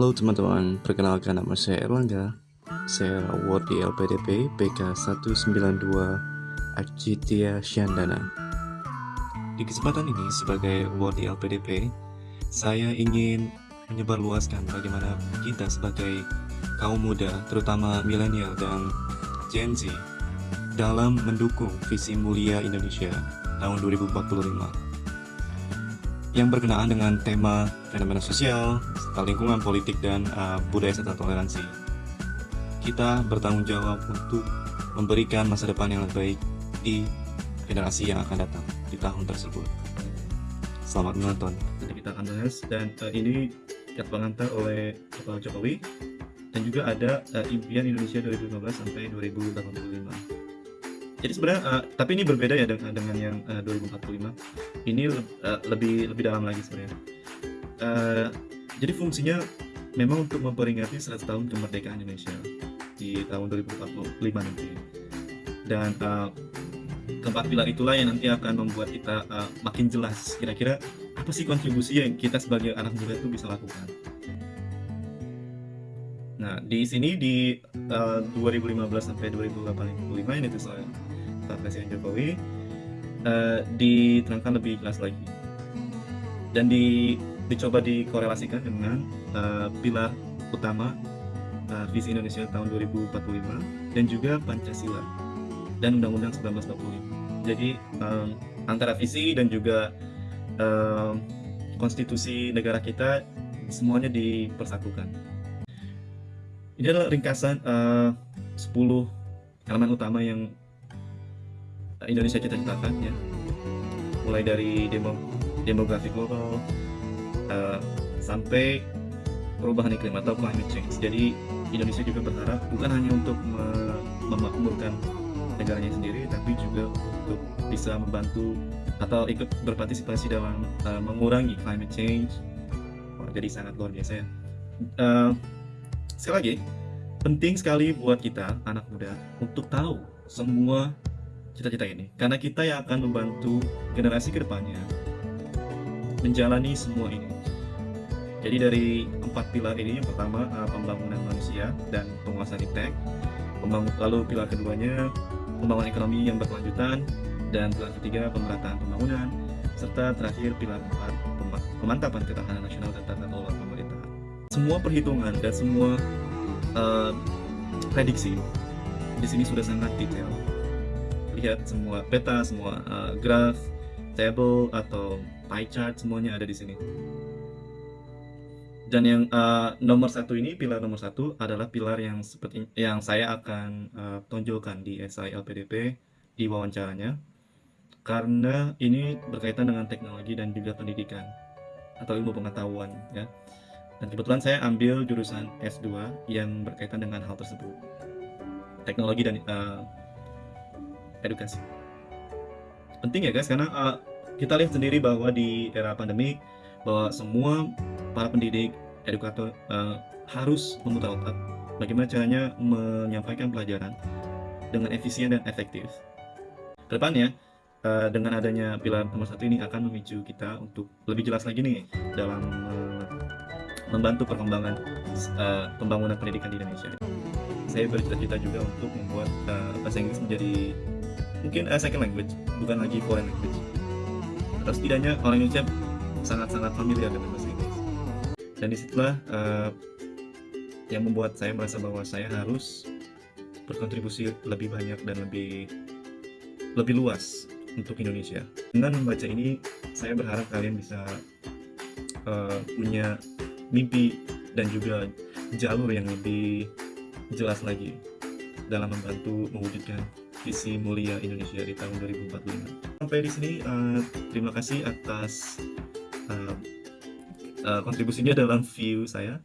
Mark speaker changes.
Speaker 1: Halo teman-teman, perkenalkan nama saya Erlangga. Saya award di LPDP BK 192 Arcitia Syandana. Di kesempatan ini sebagai award di LPDP, saya ingin menyebarluaskan bagaimana kita sebagai kaum muda, terutama milenial dan Gen Z, dalam mendukung visi mulia Indonesia tahun 2045 yang berkenaan dengan tema fenomena sosial, serta lingkungan politik dan uh, budaya serta toleransi. Kita bertanggung jawab untuk memberikan masa depan yang lebih baik di generasi yang akan datang di tahun tersebut. Selamat menonton. Jadi kita akan bahas dan uh, ini yang pengantar oleh Bapak Jokowi dan juga ada uh, impian Indonesia 2015 sampai 2085 jadi sebenarnya uh, tapi ini berbeda ya dengan dengan yang uh, 2045 ini uh, lebih lebih dalam lagi sebenarnya. Uh, jadi fungsinya memang untuk memperingati 100 tahun kemerdekaan Indonesia di tahun 2045 nanti. Dan uh, keempat pilar itulah yang nanti akan membuat kita uh, makin jelas kira-kira apa sih kontribusi yang kita sebagai anak muda itu bisa lakukan. Nah, di sini di uh, 2015 sampai 2085 ini tuh soal Pak Presiden Jokowi uh, diterangkan lebih jelas lagi dan di, dicoba dikorelasikan dengan uh, pilar utama uh, visi Indonesia tahun 2045 dan juga Pancasila dan Undang-Undang 1945. Jadi um, antara visi dan juga um, konstitusi negara kita semuanya dipersatukan. Ini adalah ringkasan uh, 10 elemen utama yang Indonesia cita-citakan ya. Mulai dari demo, demografi global uh, sampai perubahan iklim atau climate change. Jadi Indonesia juga berharap bukan hanya untuk memakmurkan negaranya sendiri, tapi juga untuk bisa membantu atau ikut berpartisipasi dalam uh, mengurangi climate change. Wah, jadi sangat luar biasa ya. Uh, sekali lagi penting sekali buat kita anak muda untuk tahu semua cita-cita ini. Karena kita yang akan membantu generasi ke depannya menjalani semua ini. Jadi dari empat pilar ini yang pertama uh, pembangunan manusia dan penguasaan iptek lalu pilar keduanya pembangunan ekonomi yang berkelanjutan. Dan pilar ketiga pemerataan pembangunan. Serta terakhir pilar keempat pemantapan ketahanan nasional dan tata kelola pemerintahan. Semua perhitungan dan semua uh, prediksi di sini sudah sangat detail. Lihat semua peta, semua uh, graf, table atau pie chart semuanya ada di sini. Dan yang uh, nomor satu ini, pilar nomor satu adalah pilar yang seperti yang saya akan uh, tonjolkan di SI LPDP di wawancaranya, karena ini berkaitan dengan teknologi dan juga pendidikan atau ilmu pengetahuan ya. Dan kebetulan saya ambil jurusan S2 yang berkaitan dengan hal tersebut. Teknologi dan uh, edukasi. Penting ya guys, karena uh, kita lihat sendiri bahwa di era pandemi bahwa semua para pendidik, edukator uh, harus memutar otak bagaimana caranya menyampaikan pelajaran dengan efisien dan efektif. Ke depannya, uh, dengan adanya pilar nomor satu ini akan memicu kita untuk lebih jelas lagi nih dalam uh, membantu perkembangan uh, pembangunan pendidikan di Indonesia. Saya bercita-cita juga untuk membuat uh, bahasa Inggris menjadi mungkin uh, second language, bukan lagi foreign language. Atau setidaknya orang Indonesia sangat-sangat familiar dengan bahasa Inggris. Dan di situlah uh, yang membuat saya merasa bahwa saya harus berkontribusi lebih banyak dan lebih lebih luas untuk Indonesia. Dengan membaca ini, saya berharap kalian bisa uh, punya mimpi dan juga jalur yang lebih jelas lagi dalam membantu mewujudkan visi mulia Indonesia di tahun 2045. Sampai di sini, uh, terima kasih atas uh, uh, kontribusinya dalam view saya.